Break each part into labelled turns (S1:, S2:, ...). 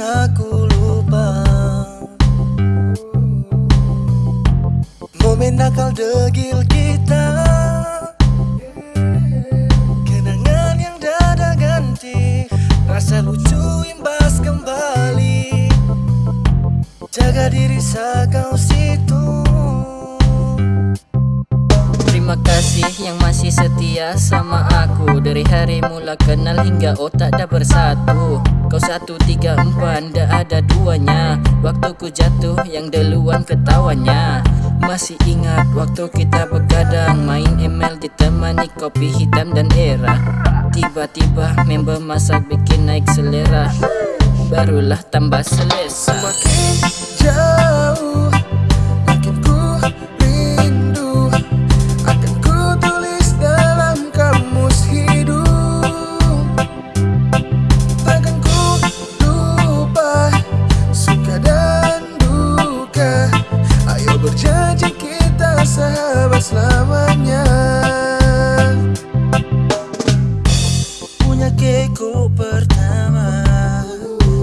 S1: aku lupa. Momen nakal degil kita. Kenangan yang dada ganti. Rasa lucu imbas kembali. Jaga diri sakau situ.
S2: Terima kasih yang masih setia sama aku. Dari hari mula kenal hingga otak dah bersatu. Kau satu tiga empat dah ada duanya. Waktu ku jatuh yang duluan ketawanya. Masih ingat waktu kita begadang Main ML ditemani kopi hitam dan era. Tiba-tiba member masak bikin naik selera. Barulah tambah selesa
S1: Punya keku pertama.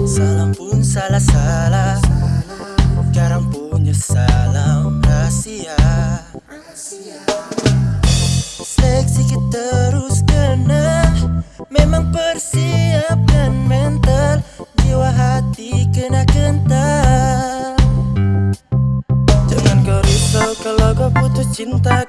S1: Salam pun salah-salah. Sekarang punya salam rahasia. Seleksi kita terus kena Memang persiapkan mental. Jiwa hati kena kental. Jangan kau risau kalau kau putus cinta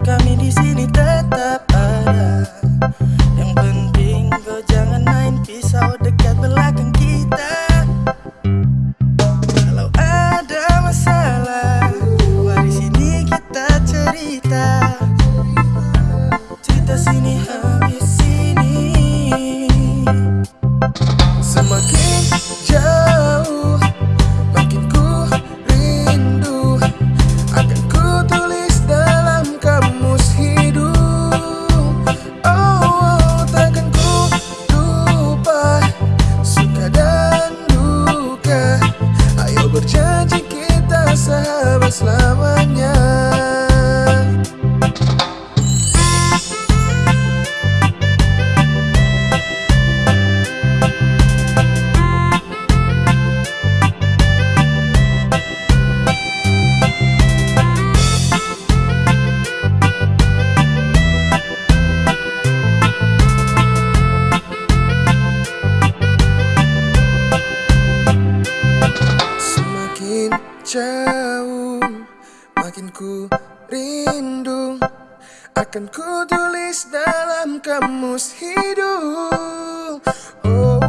S3: Makin ku rindu Akan ku tulis dalam kamus hidup. Oh